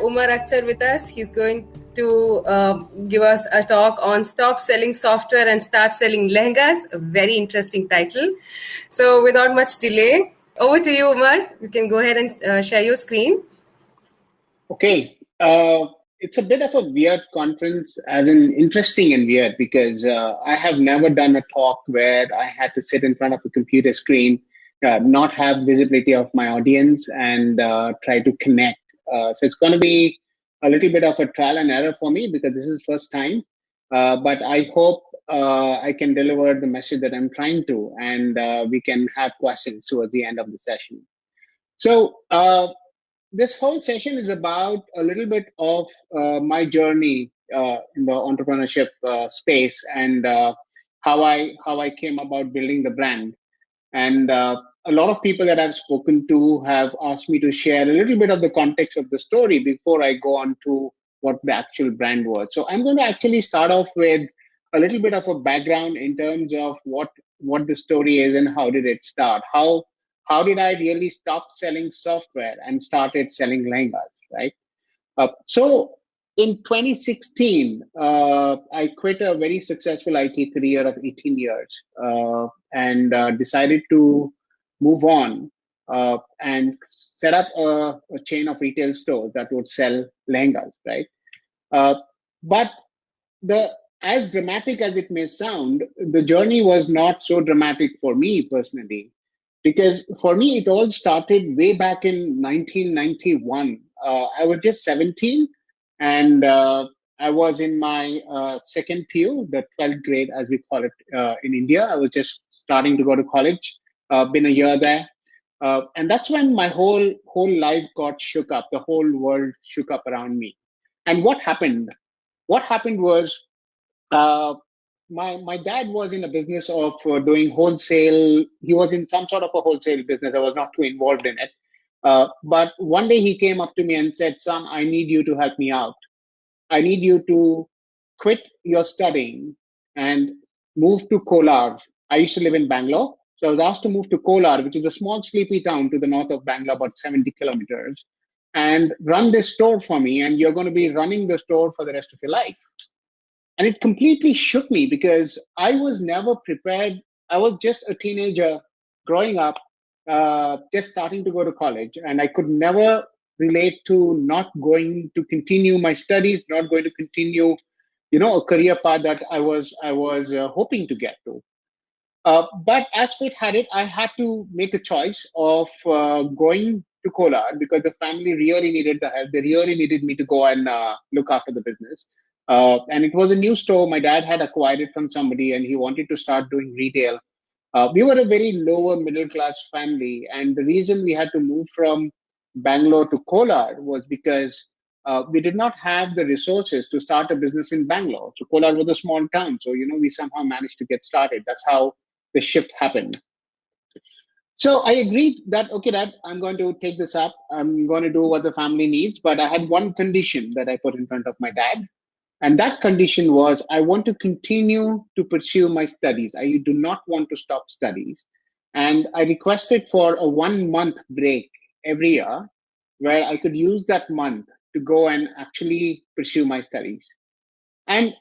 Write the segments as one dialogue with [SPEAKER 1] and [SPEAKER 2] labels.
[SPEAKER 1] Umar Akhtar with us. He's going to uh, give us a talk on Stop Selling Software and Start Selling Lehengas. A very interesting title. So, without much delay, over to you, Umar. You can go ahead and uh, share your screen.
[SPEAKER 2] Okay. Uh, it's a bit of a weird conference, as in interesting and weird, because uh, I have never done a talk where I had to sit in front of a computer screen, uh, not have visibility of my audience, and uh, try to connect. Uh, so it's going to be a little bit of a trial and error for me because this is first time. Uh, but I hope uh, I can deliver the message that I'm trying to, and we can have questions towards the end of the session. So this whole session is about a little bit of uh, my journey uh, in the entrepreneurship uh, space and how I how I came about building the brand. And a lot of people that I've spoken to have asked me to share a little bit of the context of the story before I go on to what the actual brand was. So I'm going to actually start off with a little bit of a background in terms of what what the story is and how did it start, how how did I really stop selling software and started selling lehengas, right? Uh, so in 2016, uh, I quit a very successful IT career of 18 years uh, and uh, decided to move on uh, and set up a, a, chain of retail stores that would sell lehengas, right? Uh, but the as dramatic as it may sound, the journey was not so dramatic for me personally because for me it all started way back in 1991 uh, i was just 17 and uh, i was in my uh, second pu the 12th grade as we call it uh, in india. I was just starting to go to college uh, been a year there uh, and that's when my whole whole life got shook up the whole world shook up around me and what happened what happened was my my dad was in a business of uh, doing wholesale. He was in some sort of a wholesale business. I was not too involved in it. Uh, but one day he came up to me and said, "Son, I need you to help me out. I need you to quit your studying and move to Kolar. I used to live in Bangalore, so I was asked to move to Kolar, which is a small sleepy town to the north of Bangalore, about 70 kilometers, and run this store for me. And you're going to be running the store for the rest of your life." And it completely shook me because I was never prepared. I was just a teenager growing up, uh, just starting to go to college, and I could never relate to not going to continue my studies, not going to continue, you know, a career path that I was I was uh, hoping to get to. Uh, but as fate had it, I had to make a choice of uh, going to Kolar because the family really needed the help. They really needed me to go and uh, look after the business. Uh, and it was a new store. My dad had acquired it from somebody and he wanted to start doing retail. Uh, we were a very lower middle class family. And the reason we had to move from Bangalore to Kolar was because uh, we did not have the resources to start a business in Bangalore. So Kolar was a small town. So, you know, we somehow managed to get started. That's how the shift happened. So I agreed that, okay, Dad, I'm going to take this up. I'm going to do what the family needs. But I had one condition that I put in front of my dad. And that condition was I want to continue to pursue my studies. I do not want to stop studies. And I requested for a one month break every year where I could use that month to go and actually pursue my studies. And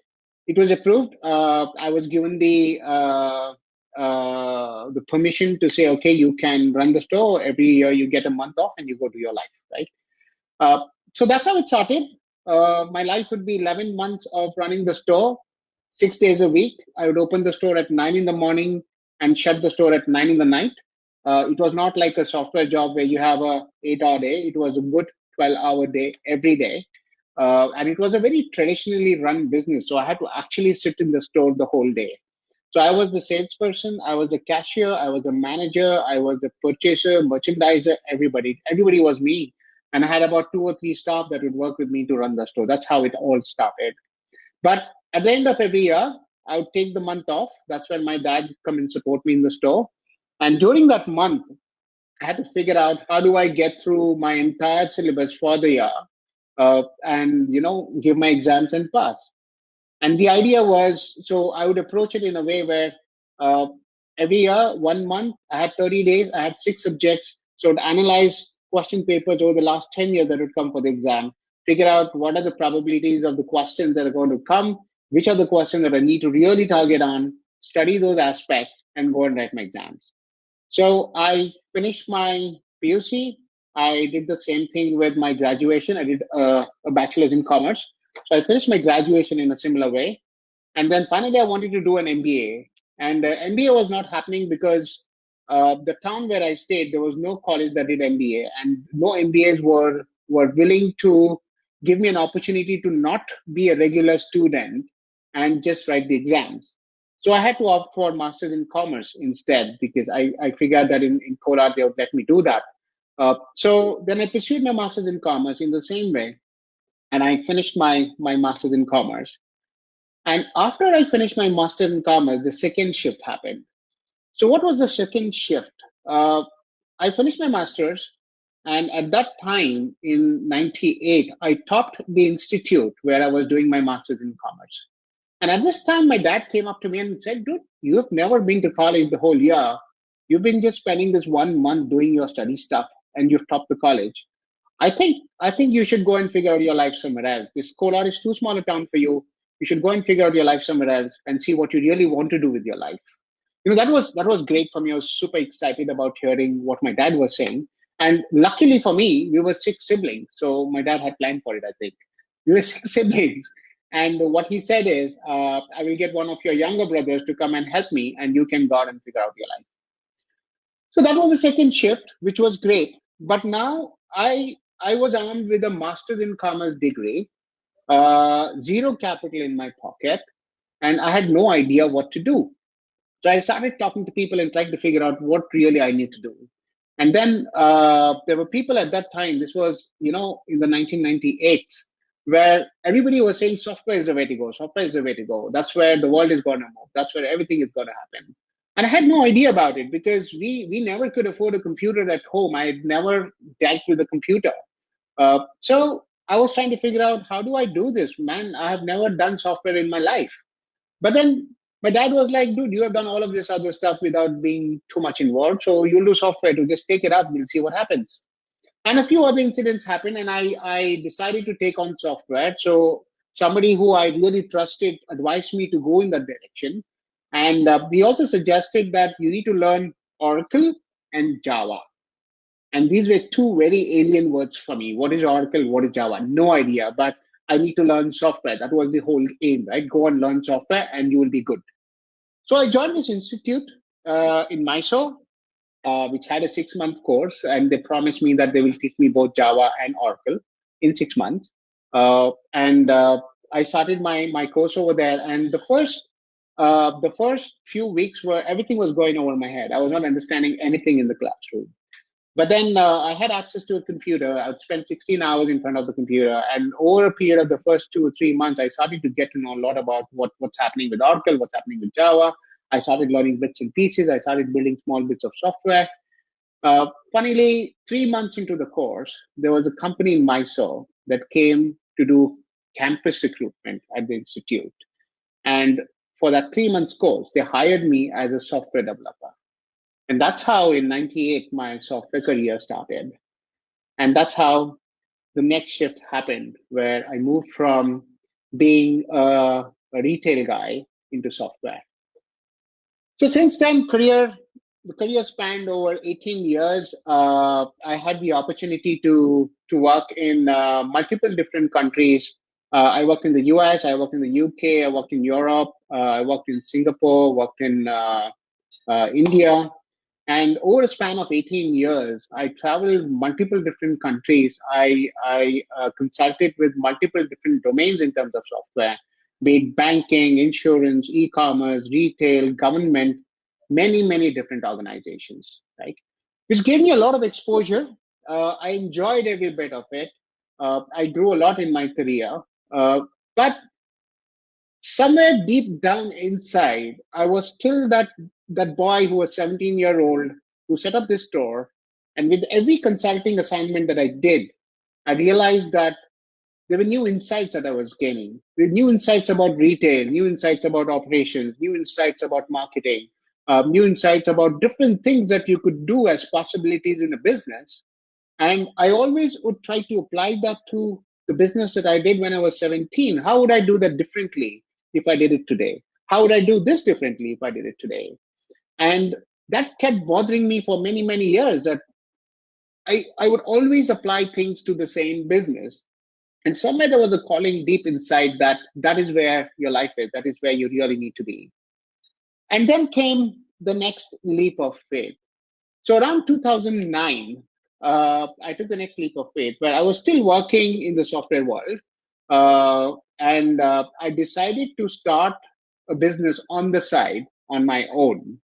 [SPEAKER 2] it was approved. Uh, I was given the uh, uh, the permission to say, okay, you can run the store every year. You get a month off and you go to your life, right? Uh, so that's how it started uh, my life would be 11 months of running the store six days a week. I would open the store at nine in the morning and shut the store at nine in the night. Uh, it was not like a software job where you have a eight hour day. It was a good 12 hour day every day. Uh, and it was a very traditionally run business. So I had to actually sit in the store the whole day. So I was the salesperson, I was the cashier, I was the manager, I was the purchaser, merchandiser, everybody. Everybody was me and I had about two or three staff that would work with me to run the store. That's how it all started. But at the end of every year, I would take the month off. That's when my dad would come and support me in the store. And during that month, I had to figure out how do I get through my entire syllabus for the year uh, and, you know, give my exams and pass. And the idea was, so I would approach it in a way where uh, every year, one month, I had 30 days, I had six subjects. So to analyze question papers over the last 10 years that would come for the exam. figure out what are the probabilities of the questions that are going to come, which are the questions that I need to really target on, study those aspects, and go and write my exams. So I finished my PUC. I did the same thing with my graduation. I did uh, a bachelor's in commerce. So I finished my graduation in a similar way. And then finally, I wanted to do an MBA. And uh, MBA was not happening because uh, the town where I stayed, there was no college that did MBA, and no MBAs were were willing to give me an opportunity to not be a regular student and just write the exams. So I had to opt for masters in commerce instead because I, I figured that in, in Kolar they would let me do that. Uh, so then I pursued my masters in commerce in the same way, and I finished my my masters in commerce. And after I finished my master in commerce, the second shift happened. So what was the second shift? Uh, I finished my master's, and at that time in '98, I topped the institute where I was doing my master's in commerce. And at this time, my dad came up to me and said, dude, you have never been to college the whole year. You've been just spending this one month doing your study stuff and you've topped the college. I think I think you should go and figure out your life somewhere else. This Kolar is too small a town for you. You should go and figure out your life somewhere else and see what you really want to do with your life. You know, that was that was great for me. I was super excited about hearing what my dad was saying. And luckily for me, we were six siblings. So my dad had planned for it, I think. We were six siblings. And what he said is, uh, I will get one of your younger brothers to come and help me, and you can go out and figure out your life. So that was the second shift, which was great. But now I I was armed with a master's in commerce degree, uh, zero capital in my pocket, and I had no idea what to do. So I started talking to people and trying to figure out what really I need to do. And then uh, there were people at that time. This was, you know, in the 1998s where everybody was saying software is the way to go, software is the way to go. That's where the world is going to move. That's where everything is going to happen. And I had no idea about it because we we never could afford a computer at home. I had never dealt with a computer. Uh, so I was trying to figure out how do I do this? Man, I have never done software in my life. But then my dad was like, dude, you have done all of this other stuff without being too much involved. So you'll do software to just take it up. We'll see what happens and a few other incidents happened and i i decided to take on software so somebody who i really trusted advised me to go in that direction and uh, we also suggested that you need to learn oracle and java and these were two very alien words for me what is oracle what is java no idea but i need to learn software that was the whole aim right go and learn software and you will be good so i joined this institute uh, in mysore uh, which had a six month course, and they promised me that they will teach me both Java and Oracle in six months. Uh, and uh, I started my my course over there, and the first uh, the first few weeks were everything was going over my head. I was not understanding anything in the classroom. But then uh, I had access to a computer. I would spend 16 hours in front of the computer, and over a period of the first two or three months, I started to get to know a lot about what, what's happening with Oracle, what's happening with Java, I started learning bits and pieces. I started building small bits of software. Uh, funnily, three months into the course, there was a company in Mysore that came to do campus recruitment at the institute. And for that three months course, they hired me as a software developer. And that's how in 98 my software career started. And that's how the next shift happened, where I moved from being a, a retail guy into software. So since then, career the career spanned over 18 years. Uh, I had the opportunity to to work in uh, multiple different countries. Uh, I worked in the US, I worked in the UK, I worked in Europe, uh, I worked in Singapore, worked in uh, uh, India, and over a span of 18 years, I traveled multiple different countries. I I consulted with multiple different domains in terms of software be it banking, insurance, e-commerce, retail, government, many, many different organizations, right? Which gave me a lot of exposure. Uh, I enjoyed every bit of it. Uh, I grew a lot in my career. Uh, but somewhere deep down inside, I was still that, that boy who was 17 year old who set up this store. And with every consulting assignment that I did, I realized that there were new insights that I was gaining. New insights about retail, new insights about operations, new insights about marketing, uh, new insights about different things that you could do as possibilities in a business. And I always would try to apply that to the business that I did when I was 17, how would I do that differently if I did it today? How would I do this differently if I did it today? And that kept bothering me for many, many years that I, I would always apply things to the same business. And somewhere there was a calling deep inside that that is where your life is, that is where you really need to be. And then came the next leap of faith. So around 2009, uh, I took the next leap of faith where I was still working in the software world. Uh, and uh, I decided to start a business on the side on my own.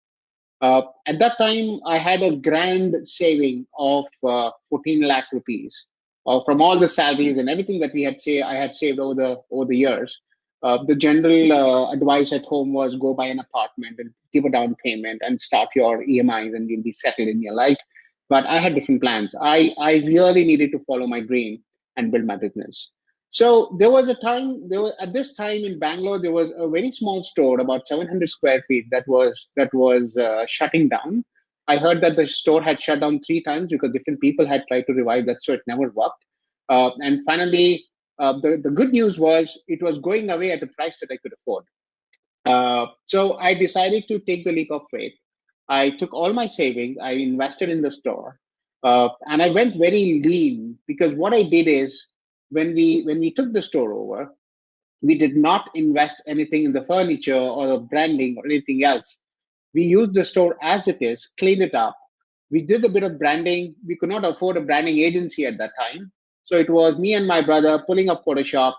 [SPEAKER 2] Uh, at that time, I had a grand saving of uh, 14 lakh rupees uh, from all the salaries and everything that we had say I had saved over the over the years. Uh, the general uh, advice at home was go buy an apartment and give a down payment and start your EMIs and you'll be settled in your life. But I had different plans. I, I really needed to follow my dream and build my business. So there was a time there was at this time in Bangalore there was a very small store about 700 square feet that was that was uh, shutting down. I heard that the store had shut down three times because different people had tried to revive that store. It never worked. Uh, and finally, uh, the the good news was it was going away at a price that I could afford. Uh, so I decided to take the leap of faith. I took all my savings. I invested in the store, uh, and I went very lean because what I did is when we when we took the store over, we did not invest anything in the furniture or the branding or anything else. We used the store as it is, cleaned it up. We did a bit of branding. We could not afford a branding agency at that time. So it was me and my brother pulling up Photoshop,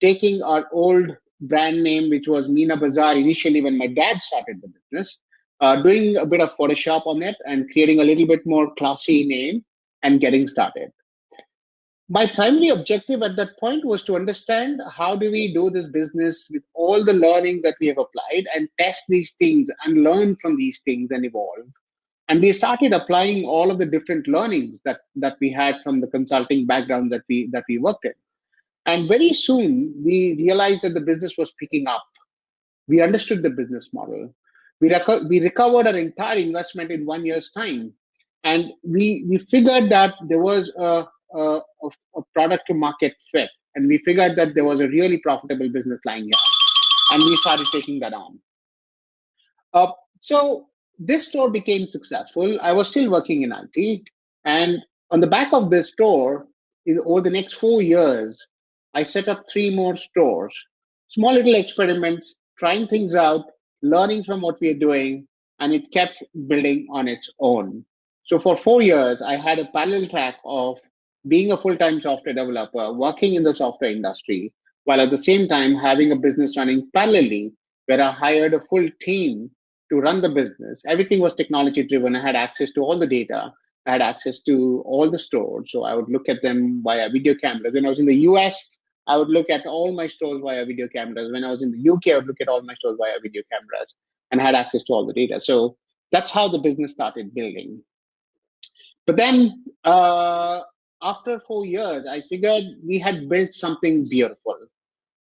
[SPEAKER 2] taking our old brand name, which was Meena Bazaar initially when my dad started the business, uh, doing a bit of Photoshop on it and creating a little bit more classy name and getting started my primary objective at that point was to understand how do we do this business with all the learning that we have applied and test these things and learn from these things and evolve. And we started applying all of the different learnings that that we had from the consulting background that we that we worked in. And very soon we realized that the business was picking up. We understood the business model. We, reco- we recovered our entire investment in one year's time. And we we figured that there was a a, a product to market fit. And we figured that there was a really profitable business lying here. And we started taking that on. Uh, so this store became successful. I was still working in IT. And on the back of this store, in, over the next four years, I set up three more stores, small little experiments, trying things out, learning from what we are doing, and it kept building on its own. So for four years, I had a parallel track of being a full-time software developer, working in the software industry, while at the same time having a business running parallelly, where I hired a full team to run the business. Everything was technology driven. I had access to all the data. I had access to all the stores. So I would look at them via video cameras. When I was in the US, I would look at all my stores via video cameras. When I was in the UK, I would look at all my stores via video cameras and had access to all the data. So that's how the business started building. But then uh, after four years, I figured we had built something beautiful.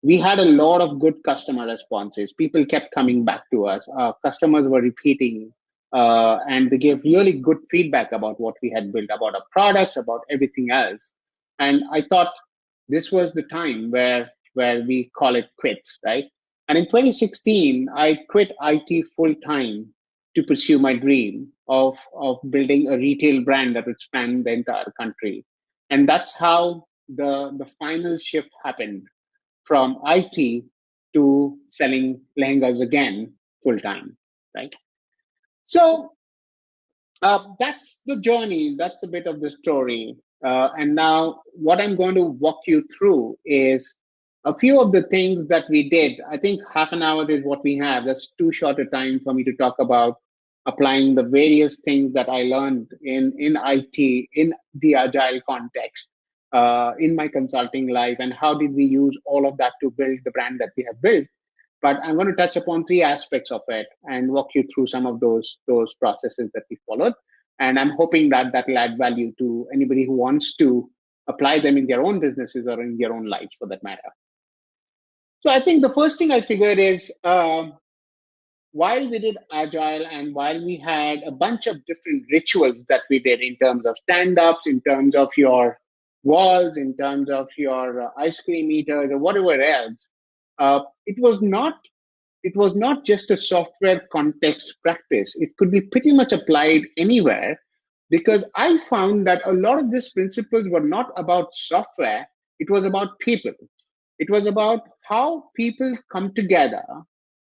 [SPEAKER 2] We had a lot of good customer responses. People kept coming back to us. Uh, customers were repeating, uh, and they gave really good feedback about what we had built, about our products, about everything else. And I thought this was the time where where we call it quits, right? And in 2016, I quit IT full time to pursue my dream of of building a retail brand that would span the entire country and that's how the the final shift happened from IT to selling lehengas again full time, right? So uh, that's the journey. That's a bit of the story. Uh, and now, what I'm going to walk you through is a few of the things that we did. I think half an hour is what we have. That's too short a time for me to talk about applying the various things that I learned in, in IT, in the agile context, uh, in my consulting life, and how did we use all of that to build the brand that we have built. But I'm going to touch upon three aspects of it and walk you through some of those those processes that we followed. And I'm hoping that that will add value to anybody who wants to apply them in their own businesses or in their own lives, for that matter. So I think the first thing I figured is uh, while we did agile and while we had a bunch of different rituals that we did in terms of stand ups in terms of your walls, in terms of your uh, ice cream eaters or whatever else. Uh, it was not it was not just a software context practice. It could be pretty much applied anywhere because I found that a lot of these principles were not about software, it was about people. It was about how people come together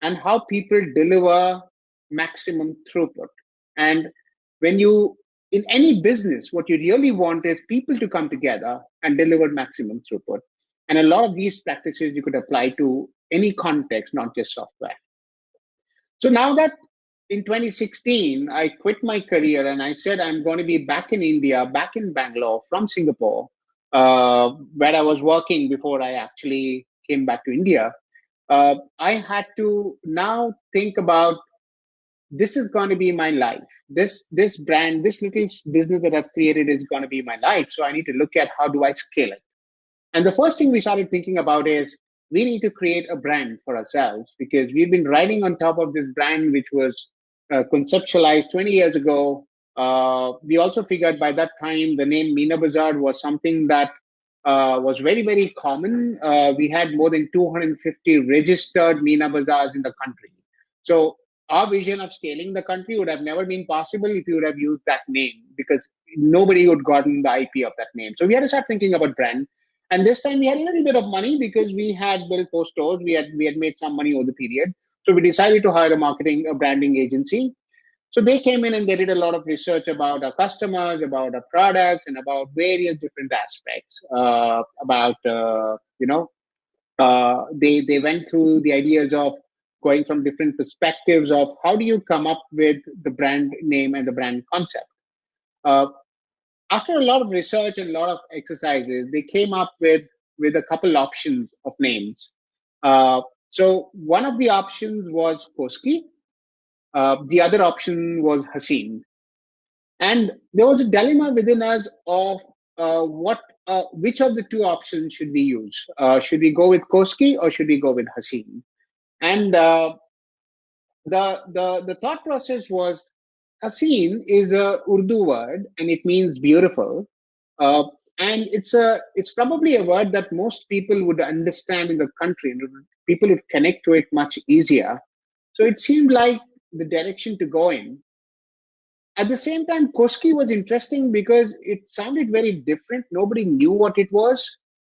[SPEAKER 2] and how people deliver maximum throughput. And when you, in any business, what you really want is people to come together and deliver maximum throughput. And a lot of these practices you could apply to any context, not just software. So now that in 2016, I quit my career and I said I'm going to be back in India, back in Bangalore from Singapore, uh, where I was working before I actually came back to India. Uh, I had to now think about this is going to be my life. This this brand, this little business that I've created is going to be my life. So I need to look at how do I scale it. And the first thing we started thinking about is we need to create a brand for ourselves because we've been riding on top of this brand which was uh, conceptualized 20 years ago. Uh, we also figured by that time the name Meena Bazaar was something that uh, was very, very common. Uh, we had more than 250 registered Meena Bazaars in the country. So our vision of scaling the country would have never been possible if you would have used that name because nobody would gotten the IP of that name. So we had to start thinking about brand. And this time we had a little bit of money because we had built four stores. We had we had made some money over the period. So we decided to hire a marketing, a branding agency. So they came in and they did a lot of research about our customers, about our products, and about various different aspects. Uh, about uh, you know, uh, they they went through the ideas of going from different perspectives of how do you come up with the brand name and the brand concept. Uh, after a lot of research and a lot of exercises, they came up with with a couple options of names. Uh, so one of the options was Koski. Uh, the other option was Haseen. And there was a dilemma within us of uh, what, uh, which of the two options should we use? Uh, should we go with Koski or should we go with Haseen? And uh, the, the, the thought process was Haseen is a Urdu word and it means beautiful. And it's a it's probably a word that most people would understand in the country people would connect to it much easier so it seemed like the direction to go in. At the same time koski was interesting because it sounded very different. Nobody knew what it was.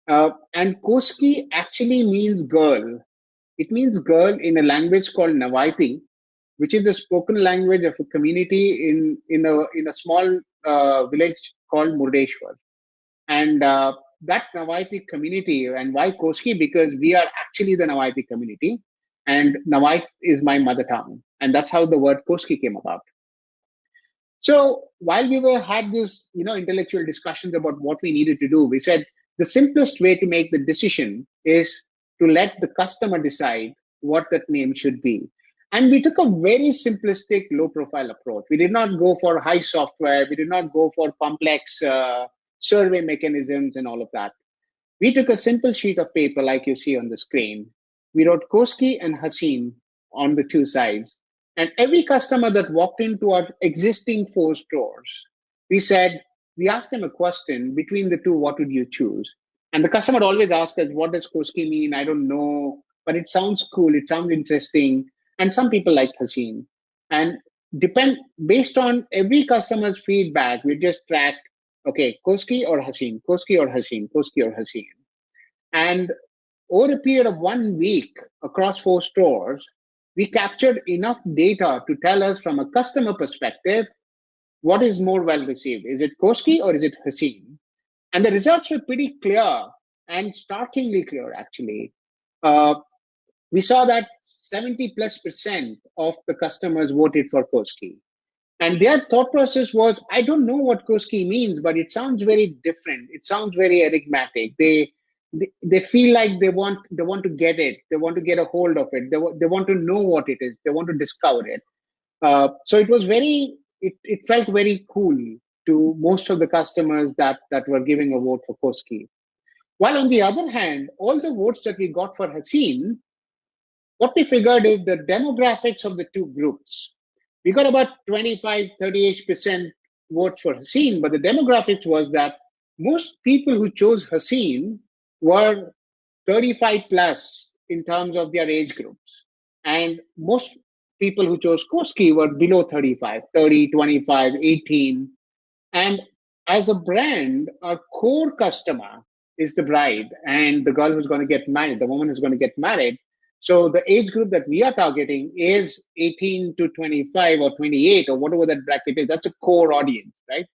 [SPEAKER 2] Uh, and koski actually means girl. It means girl in a language called navaiti which is the spoken language of a community in in a in a small uh, village called murdeshwar. And uh, that Navaiti community, and why Koski? Because we are actually the Navaiti community, and Navai is my mother tongue, and that's how the word Koski came about. So while we were had this, you know, intellectual discussions about what we needed to do, we said the simplest way to make the decision is to let the customer decide what that name should be. And we took a very simplistic, low profile approach. We did not go for high software. We did not go for complex uh, survey mechanisms and all of that. We took a simple sheet of paper like you see on the screen. We wrote Koski and Haseen on the two sides. And every customer that walked into our existing four stores, we said, we asked them a question between the two, what would you choose? And the customer always asks us, what does Koski mean? I don't know, but it sounds cool. It sounds interesting. And some people like Haseen. And depend based on every customer's feedback, we just track okay, Koski or Haseen, Koski or Haseen, Koski or Haseen. And over a period of one week across four stores, we captured enough data to tell us from a customer perspective what is more well received. Is it Koski or is it Haseen? And the results were pretty clear and startlingly clear, actually. Uh, we saw that 70 plus percent of the customers voted for Koski. And their thought process was, I don't know what Koski means, but it sounds very different. It sounds very enigmatic. They, they, feel like they want they want to get it. They want to get a hold of it. They, they want to know what it is. They want to discover it. Uh, so it was very it, it felt very cool to most of the customers that that were giving a vote for Koski. While on the other hand, all the votes that we got for Haseen, what we figured is the demographics of the two groups we got about 25, 38% votes for Haseen, but the demographics was that most people who chose Haseen were 35 plus in terms of their age groups. And most people who chose Koski were below 35, 30, 25, 18. And as a brand, our core customer is the bride and the girl who's going to get married, the woman who's going to get married. So the age group that we are targeting is 18 to 25 or 28 or whatever that bracket is. That's a core audience, right?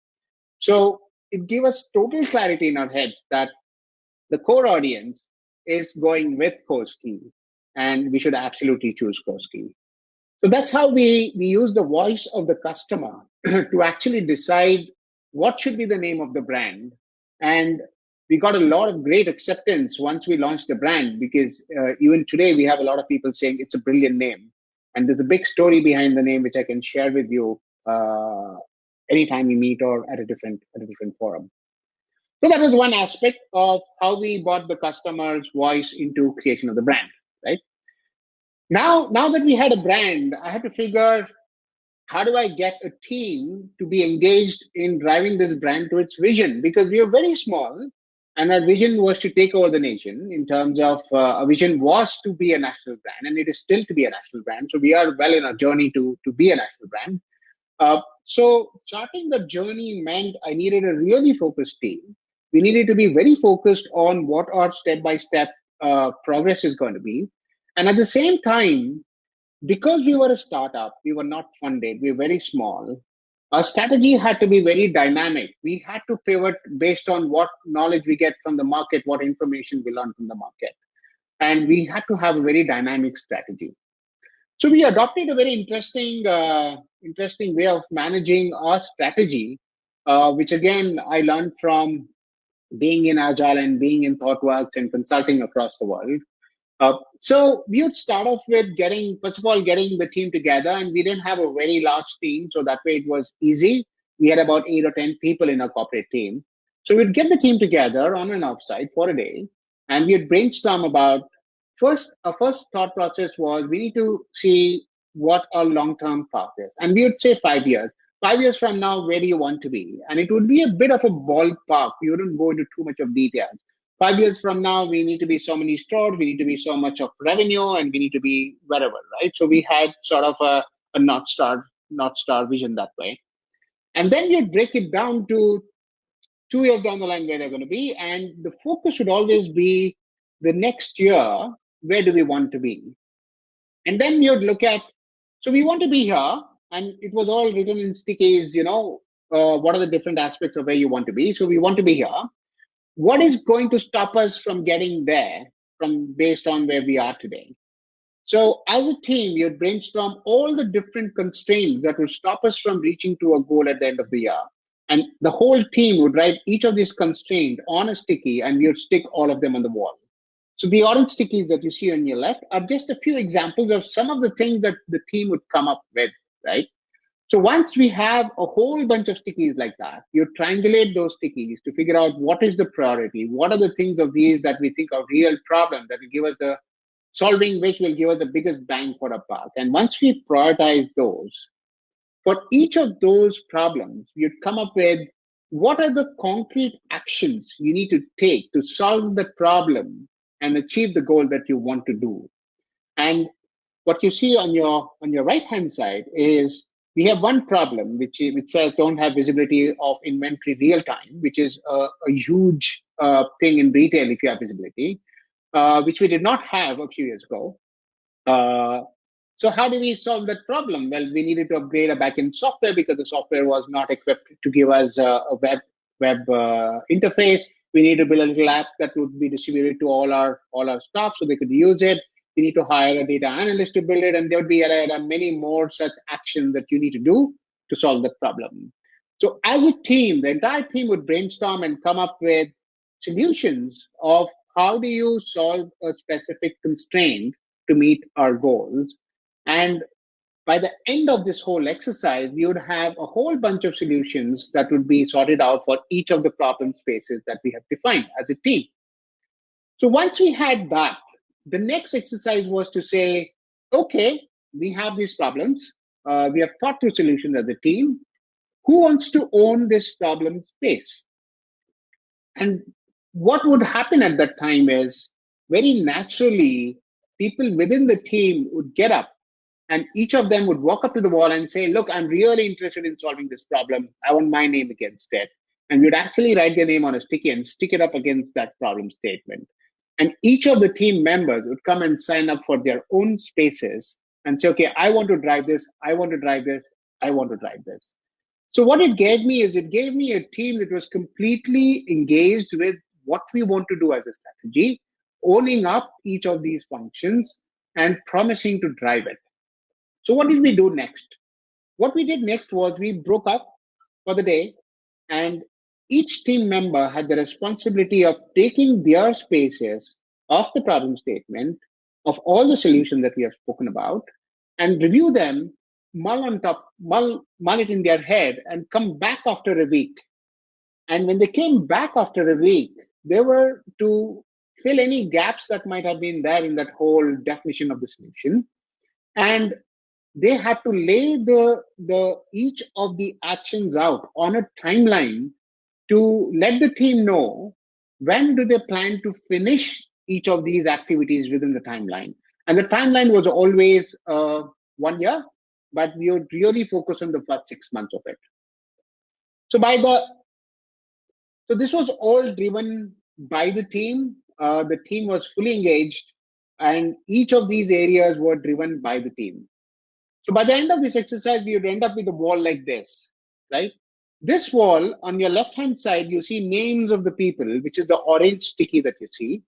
[SPEAKER 2] So it gave us total clarity in our heads that the core audience is going with Koski and we should absolutely choose Koski. So that's how we, we use the voice of the customer to actually decide what should be the name of the brand. And we got a lot of great acceptance once we launched the brand because uh, even today we have a lot of people saying it's a brilliant name. And there's a big story behind the name which I can share with you uh, anytime we meet or at a different at a different forum. So that was one aspect of how we brought the customer's voice into creation of the brand, right? Now, now that we had a brand, I had to figure how do I get a team to be engaged in driving this brand to its vision? Because we are very small and our vision was to take over the nation in terms of uh, our vision was to be a national brand and it is still to be a national brand. So we are well in our journey to, to be a national brand. Uh, so charting the journey meant I needed a really focused team. We needed to be very focused on what our step-by-step uh, progress is going to be. And at the same time, because we were a startup, we were not funded, we were very small, our strategy had to be very dynamic. We had to pivot based on what knowledge we get from the market, what information we learn from the market. And we had to have a very dynamic strategy. So we adopted a very interesting, uh, interesting way of managing our strategy, uh, which again I learned from being in Agile and being in ThoughtWorks and consulting across the world. Uh, so we would start off with getting, first of all, getting the team together, and we didn't have a very large team, so that way it was easy. We had about eight or ten people in our corporate team, so we'd get the team together on an offsite for a day, and we'd brainstorm about first. Our first thought process was we need to see what our long-term path is, and we would say five years five years from now, where do you want to be? And it would be a bit of a ballpark. We wouldn't go into too much of details. Five years from now, we need to be so many stores, we need to be so much of revenue, and we need to be wherever, right? So we had sort of a, a North Star, North Star vision that way. And then you break it down to two years down the line where they're going to be. And the focus should always be the next year, where do we want to be? And then you'd look at, so we want to be here and it was all written in stickies, you know, uh, what are the different aspects of where you want to be. So we want to be here. What is going to stop us from getting there from based on where we are today? So as a team, you'd brainstorm all the different constraints that would stop us from reaching to a goal at the end of the year. And the whole team would write each of these constraints on a sticky and you'd stick all of them on the wall. So the orange stickies that you see on your left are just a few examples of some of the things that the team would come up with right? So once we have a whole bunch of stickies like that, you triangulate those stickies to figure out what is the priority, what are the things of these that we think are real problems that will give us the solving which will give us the biggest bang for our buck. And once we prioritize those, for each of those problems, you'd come up with what are the concrete actions you need to take to solve the problem and achieve the goal that you want to do. And what you see on your on your right hand side is we have one problem which which says don't have visibility of inventory real time, which is a, a huge uh, thing in retail if you have visibility, uh, which we did not have a few years ago. Uh, so how do we solve that problem? Well, we needed to upgrade a backend software because the software was not equipped to give us a, a web web uh, interface. We need to build a little app that would be distributed to all our all our staff so they could use it you need to hire a data analyst to build it, and there would be a many more such actions that you need to do to solve that problem. So as a team, the entire team would brainstorm and come up with solutions of how do you solve a specific constraint to meet our goals. And by the end of this whole exercise, we would have a whole bunch of solutions that would be sorted out for each of the problem spaces that we have defined as a team. So once we had that, the next exercise was to say, okay, we have these problems. Uh, we have thought through solutions as a team. Who wants to own this problem space? And what would happen at that time is very naturally, people within the team would get up and each of them would walk up to the wall and say, Look, I'm really interested in solving this problem. I want my name against it. And we'd actually write their name on a sticky and stick it up against that problem statement. And each of the team members would come and sign up for their own spaces and say, Okay, I want to drive this. I want to drive this. I want to drive this. So, what it gave me is it gave me a team that was completely engaged with what we want to do as a strategy, owning up each of these functions and promising to drive it. So what did we do next? What we did next was we broke up for the day and each team member had the responsibility of taking their spaces of the problem statement of all the solutions that we have spoken about and review them, mull on top, mull, mull it in their head and come back after a week. And when they came back after a week, they were to fill any gaps that might have been there in that whole definition of the solution. And they had to lay the the each of the actions out on a timeline to let the team know when do they plan to finish each of these activities within the timeline. And the timeline was always uh, one year but we would really focus on the first six months of it. So by the so this was all driven by the team. Uh, the team was fully engaged and each of these areas were driven by the team. So by the end of this exercise, we would end up with a wall like this, right? This wall on your left hand side, you see names of the people, which is the orange sticky that you see.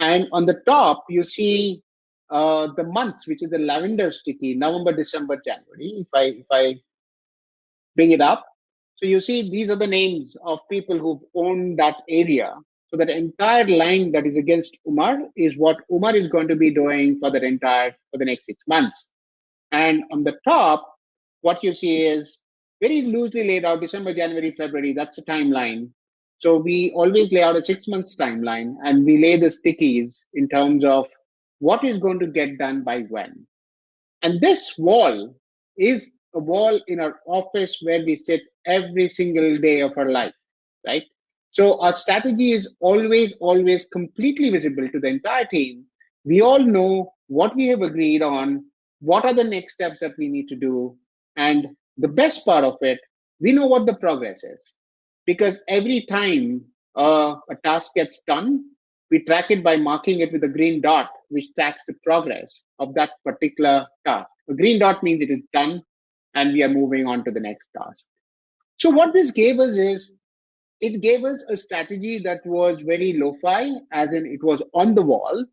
[SPEAKER 2] And on the top, you see uh, the months, which is the lavender sticky, November, December, January. If I if I bring it up, so you see these are the names of people who've owned that area. So that entire line that is against Umar is what Umar is going to be doing for the entire for the next six months. And on the top, what you see is very loosely laid out December, January, February. That's the timeline. So we always lay out a six months timeline and we lay the stickies in terms of what is going to get done by when. And this wall is a wall in our office where we sit every single day of our life, right? So our strategy is always, always completely visible to the entire team. We all know what we have agreed on what are the next steps that we need to do? And the best part of it, we know what the progress is because every time uh, a task gets done, we track it by marking it with a green dot, which tracks the progress of that particular task. A green dot means it is done and we are moving on to the next task. So what this gave us is it gave us a strategy that was very lo-fi, as in it was on the wall,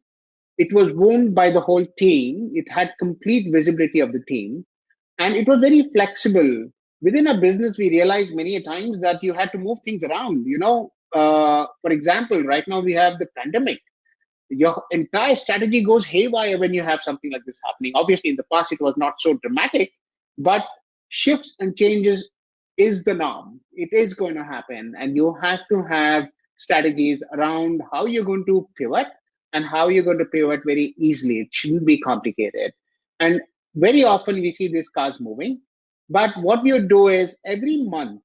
[SPEAKER 2] it was owned by the whole team. It had complete visibility of the team. And it was very flexible. Within a business, we realized many times that you had to move things around. You know, uh, for example, right now we have the pandemic. Your entire strategy goes haywire when you have something like this happening. Obviously, in the past, it was not so dramatic, but shifts and changes is the norm. It is going to happen. And you have to have strategies around how you're going to pivot and how you're going to pivot very easily. It shouldn't be complicated. And very often we see these cars moving. But what would do is every month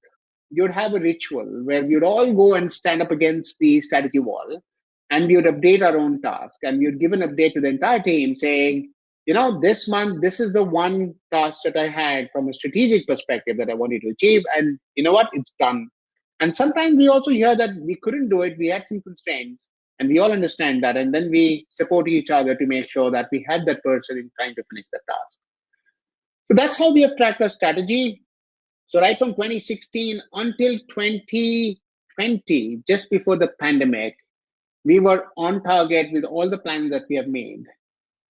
[SPEAKER 2] you'd have a ritual where we'd all go and stand up against the strategy wall and we would update our own task and we would give an update to the entire team saying, you know, this month, this is the one task that I had from a strategic perspective that I wanted to achieve. And you know what? It's done. And sometimes we also hear that we couldn't do it. We had some constraints and we all understand that. And then we support each other to make sure that we had that person in trying to finish the task. So that's how we have tracked our strategy. So right from 2016 until 2020 just before the pandemic we were on target with all the plans that we have made.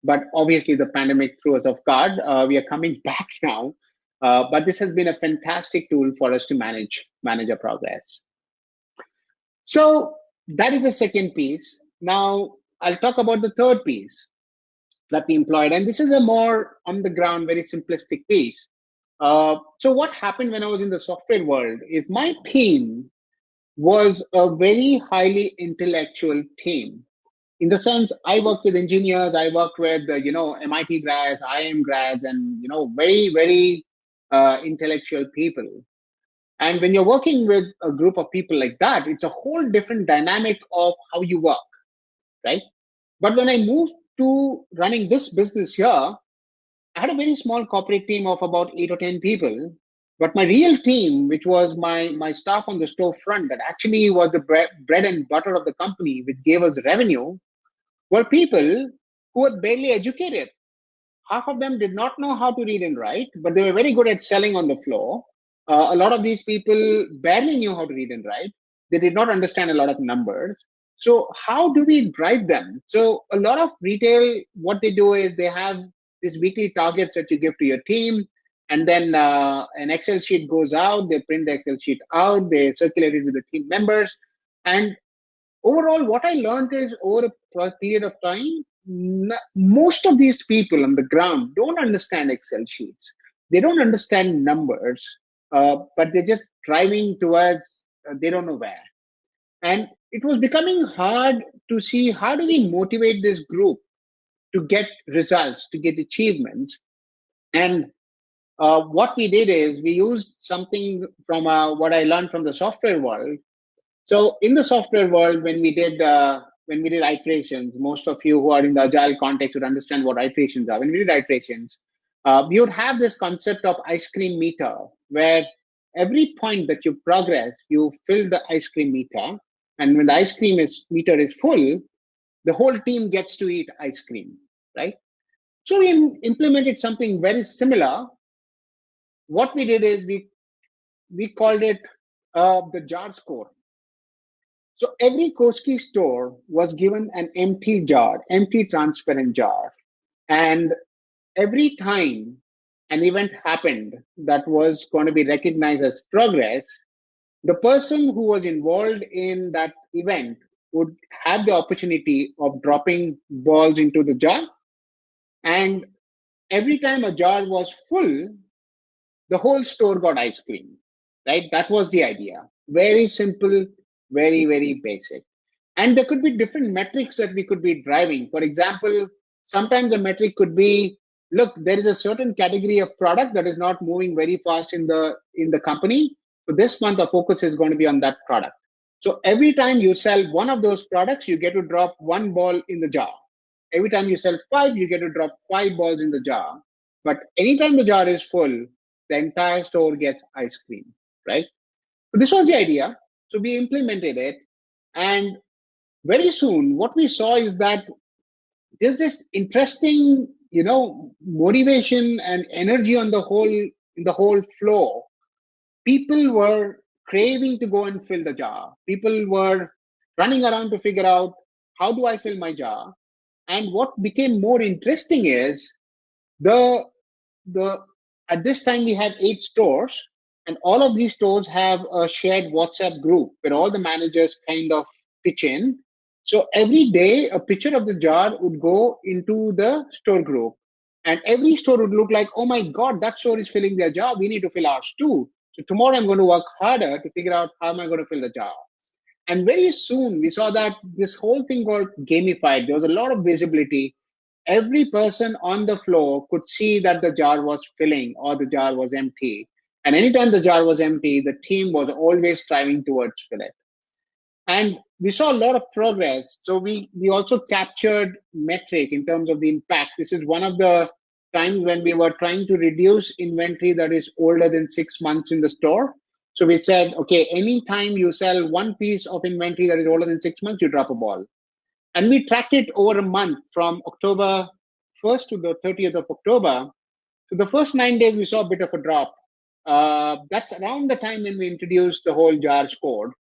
[SPEAKER 2] But obviously the pandemic threw us off guard. Uh, we are coming back now. Uh, but this has been a fantastic tool for us to manage manage our progress. So that is the second piece. Now I'll talk about the third piece that we employed. And this is a more on the ground, very simplistic piece. Uh, so what happened when I was in the software world is my team was a very highly intellectual team. In the sense, I worked with engineers, I worked with, uh, you know, MIT grads, IIM grads, and, you know, very, very uh, intellectual people. And when you're working with a group of people like that, it's a whole different dynamic of how you work, right? But when I moved to running this business here, I had a very small corporate team of about eight or 10 people. But my real team, which was my, my staff on the store front, that actually was the bread, bread and butter of the company, which gave us revenue, were people who were barely educated. Half of them did not know how to read and write, but they were very good at selling on the floor. Uh, a lot of these people barely knew how to read and write. They did not understand a lot of numbers. So how do we drive them? So a lot of retail, what they do is they have these weekly targets that you give to your team, and then uh, an Excel sheet goes out. They print the Excel sheet out. They circulate it with the team members, and overall, what I learned is over a period of time, most of these people on the ground don't understand Excel sheets. They don't understand numbers, uh, but they're just driving towards uh, they don't know where. And it was becoming hard to see how do we motivate this group to get results, to get achievements. And uh, what we did is we used something from uh, what I learned from the software world. So in the software world, when we did uh, when we did iterations, most of you who are in the agile context would understand what iterations are. When we did iterations, uh, we would have this concept of ice cream meter, where every point that you progress, you fill the ice cream meter, and when the ice cream is meter is full, the whole team gets to eat ice cream, right? So we implemented something very similar. What we did is we we called it uh, the jar score. So every Koski store was given an empty jar, empty transparent jar. And every time an event happened that was going to be recognized as progress, the person who was involved in that event would have the opportunity of dropping balls into the jar. And every time a jar was full, the whole store got ice cream, right? That was the idea. Very simple, very, very basic. And there could be different metrics that we could be driving. For example, sometimes a metric could be look there is a certain category of product that is not moving very fast in the in the company so this month the focus is going to be on that product so every time you sell one of those products, you get to drop one ball in the jar. Every time you sell five, you get to drop five balls in the jar. But anytime the jar is full, the entire store gets ice cream, right? So this was the idea. So we implemented it. And very soon, what we saw is that there's this interesting, you know, motivation and energy on the whole, in the whole flow. People were craving to go and fill the jar. People were running around to figure out how do I fill my jar. And what became more interesting is the the at this time we had eight stores, and all of these stores have a shared WhatsApp group where all the managers kind of pitch in. So every day a picture of the jar would go into the store group. And every store would look like, oh my God, that store is filling their jar. We need to fill ours too. So tomorrow I'm going to work harder to figure out how am I going to fill the jar. And very soon we saw that this whole thing got gamified. There was a lot of visibility. Every person on the floor could see that the jar was filling or the jar was empty. And anytime the jar was empty, the team was always striving towards fill it. And we saw a lot of progress. So we, we also captured metric in terms of the impact. This is one of the times when we were trying to reduce inventory that is older than six months in the store. So we said, okay, anytime you sell one piece of inventory that is older than six months, you drop a ball. And we tracked it over a month from October 1st to the 30th of October. So the first nine days, we saw a bit of a drop. Uh, that's around the time when we introduced the whole jar score.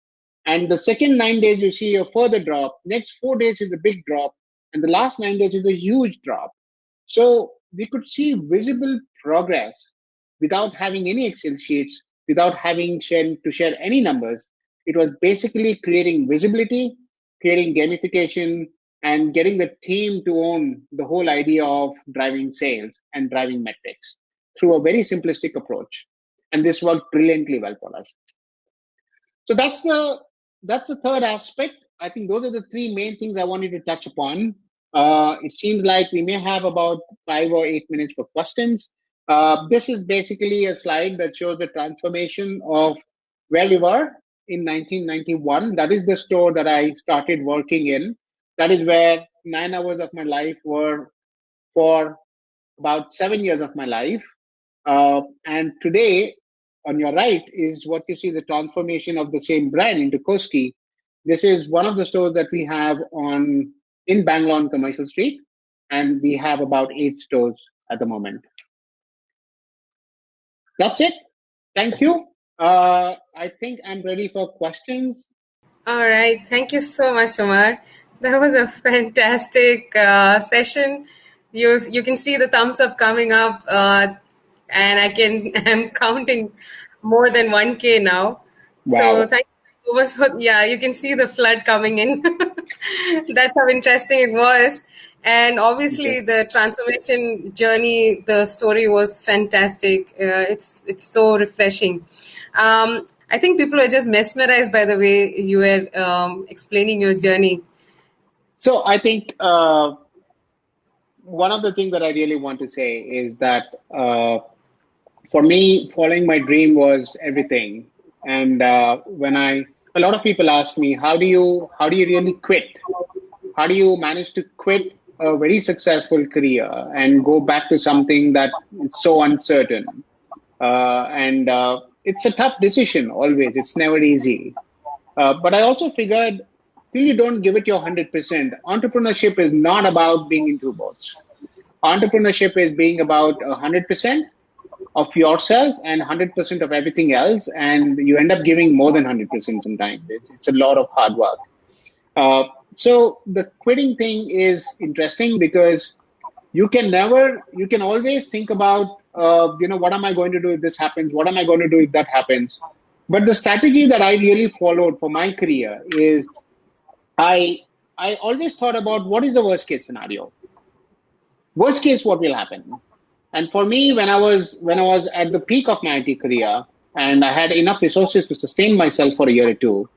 [SPEAKER 2] And the second nine days, you see a further drop. Next four days is a big drop. And the last nine days is a huge drop. So we could see visible progress without having any Excel sheets, without having to share any numbers. It was basically creating visibility, creating gamification, and getting the team to own the whole idea of driving sales and driving metrics through a very simplistic approach. And this worked brilliantly well for us. So that's the that's the third aspect. I think those are the three main things I wanted to touch upon. Uh, it seems like we may have about five or eight minutes for questions. Uh, this is basically a slide that shows the transformation of where we were in 1991. That is the store that I started working in. That is where nine hours of my life were for about seven years of my life. Uh, and today, on your right, is what you see the transformation of the same brand into Koski. This is one of the stores that we have on in Bangalore Commercial Street, and we have about eight stores at the moment. That's it. Thank you. Uh, I think I'm ready for questions.
[SPEAKER 1] All right. Thank you so much, Omar. That was a fantastic uh, session. You you can see the thumbs up coming up, uh, and I can I'm counting more than one k now. Wow. So thank you so much for yeah. You can see the flood coming in. That's how interesting it was, and obviously okay. the transformation journey. The story was fantastic. Uh, it's it's so refreshing. Um, I think people are just mesmerized by the way you were um, explaining your journey.
[SPEAKER 2] So I think uh, one of the things that I really want to say is that uh, for me, following my dream was everything. And uh, when I, a lot of people ask me, how do you, how do you really quit? How do you manage to quit a very successful career and go back to something that is so uncertain? Uh, and uh, it's a tough decision always. It's never easy. Uh, but I also figured till you don't give it your 100%, entrepreneurship is not about being in two boats. Entrepreneurship is being about 100% of yourself and 100% of everything else. And you end up giving more than 100% sometimes. It's, it's a lot of hard work. Uh, so the quitting thing is interesting because you can never, you can always think about uh, you know, what am I going to do if this happens? What am I going to do if that happens? But the strategy that I really followed for my career is I I always thought about what is the worst case scenario. Worst case, what will happen? And for me, when I was when I was at the peak of my IT career and I had enough resources to sustain myself for a year or two,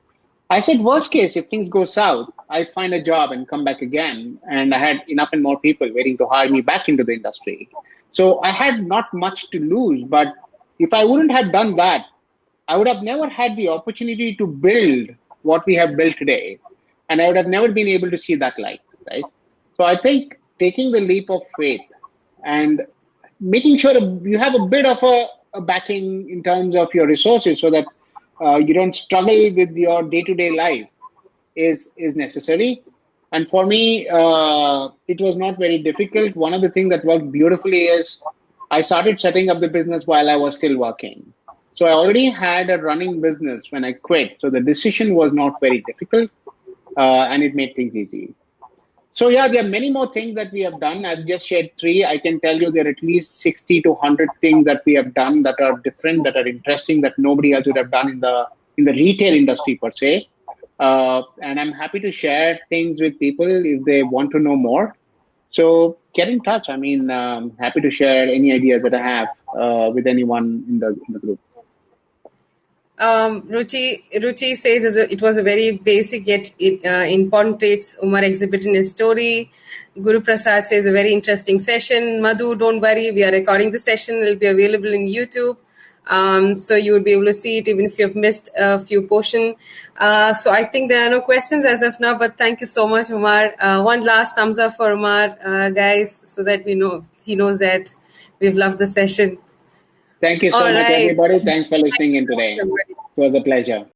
[SPEAKER 2] I said, worst case, if things go south, I find a job and come back again. And I had enough and more people waiting to hire me back into the industry. So I had not much to lose. But if I wouldn't have done that, I would have never had the opportunity to build what we have built today. And I would have never been able to see that light, right? So I think taking the leap of faith and making sure you have a bit of a, a backing in terms of your resources so that uh, you don't struggle with your day-to-day life is is necessary and for me, uh, it was not very difficult. One of the things that worked beautifully is I started setting up the business while I was still working. So I already had a running business when I quit. So the decision was not very difficult uh, and it made things easy. So yeah, there are many more things that we have done. I've just shared three. I can tell you there are at least 60 to 100 things that we have done that are different, that are interesting, that nobody else would have done in the in the retail industry per se. Uh, and I'm happy to share things with people if they want to know more. So get in touch. I mean, um, happy to share any ideas that I have uh, with anyone in the, in the group.
[SPEAKER 1] Um, Ruchi, Ruchi says it was a very basic yet uh, important traits Umar exhibited in his story. Guru Prasad says a very interesting session. Madhu, don't worry, we are recording the session. It will be available in YouTube. Um, so you will be able to see it even if you've missed a few portion. Uh, so I think there are no questions as of now, but thank you so much, Umar. Uh, one last thumbs up for Umar, uh, guys, so that we know he knows that we've loved the session.
[SPEAKER 2] Thank you so All much, right. everybody. Thanks for listening in today. It was a pleasure.